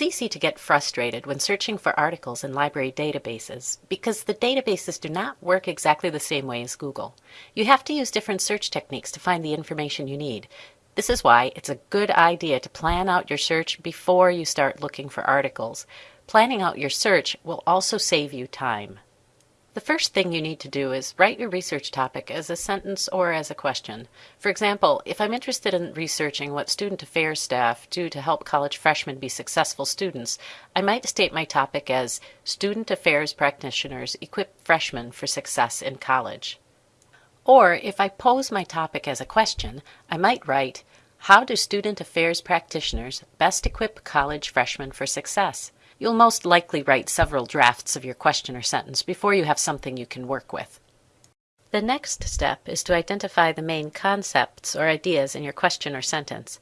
easy to get frustrated when searching for articles in library databases because the databases do not work exactly the same way as Google. You have to use different search techniques to find the information you need. This is why it's a good idea to plan out your search before you start looking for articles. Planning out your search will also save you time. The first thing you need to do is write your research topic as a sentence or as a question. For example, if I'm interested in researching what student affairs staff do to help college freshmen be successful students, I might state my topic as Student Affairs Practitioners Equip Freshmen for Success in College. Or if I pose my topic as a question, I might write, How do student affairs practitioners best equip college freshmen for success? You'll most likely write several drafts of your question or sentence before you have something you can work with. The next step is to identify the main concepts or ideas in your question or sentence.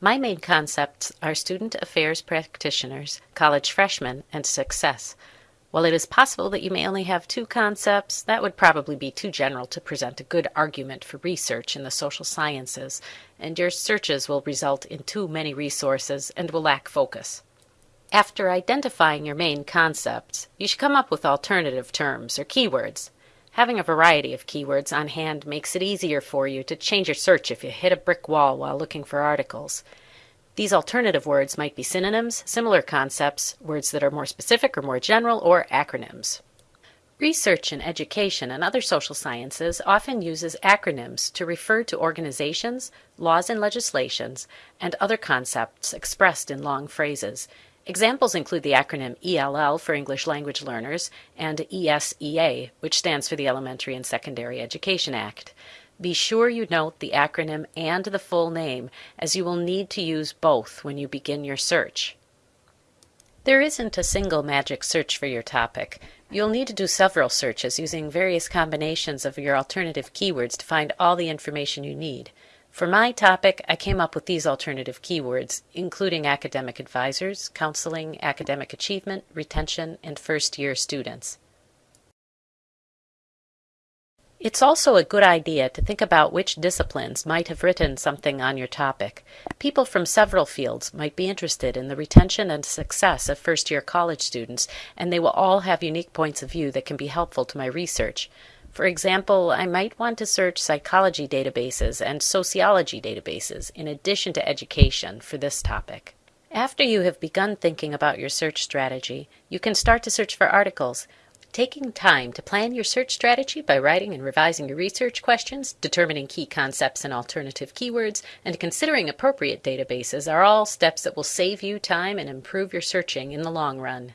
My main concepts are student affairs practitioners, college freshmen, and success. While it is possible that you may only have two concepts, that would probably be too general to present a good argument for research in the social sciences, and your searches will result in too many resources and will lack focus. After identifying your main concepts, you should come up with alternative terms or keywords. Having a variety of keywords on hand makes it easier for you to change your search if you hit a brick wall while looking for articles. These alternative words might be synonyms, similar concepts, words that are more specific or more general, or acronyms. Research in education and other social sciences often uses acronyms to refer to organizations, laws and legislations, and other concepts expressed in long phrases. Examples include the acronym ELL for English Language Learners and ESEA, which stands for the Elementary and Secondary Education Act. Be sure you note the acronym and the full name, as you will need to use both when you begin your search. There isn't a single magic search for your topic. You'll need to do several searches using various combinations of your alternative keywords to find all the information you need. For my topic, I came up with these alternative keywords, including academic advisors, counseling, academic achievement, retention, and first year students. It's also a good idea to think about which disciplines might have written something on your topic. People from several fields might be interested in the retention and success of first year college students, and they will all have unique points of view that can be helpful to my research. For example, I might want to search psychology databases and sociology databases in addition to education for this topic. After you have begun thinking about your search strategy, you can start to search for articles. Taking time to plan your search strategy by writing and revising your research questions, determining key concepts and alternative keywords, and considering appropriate databases are all steps that will save you time and improve your searching in the long run.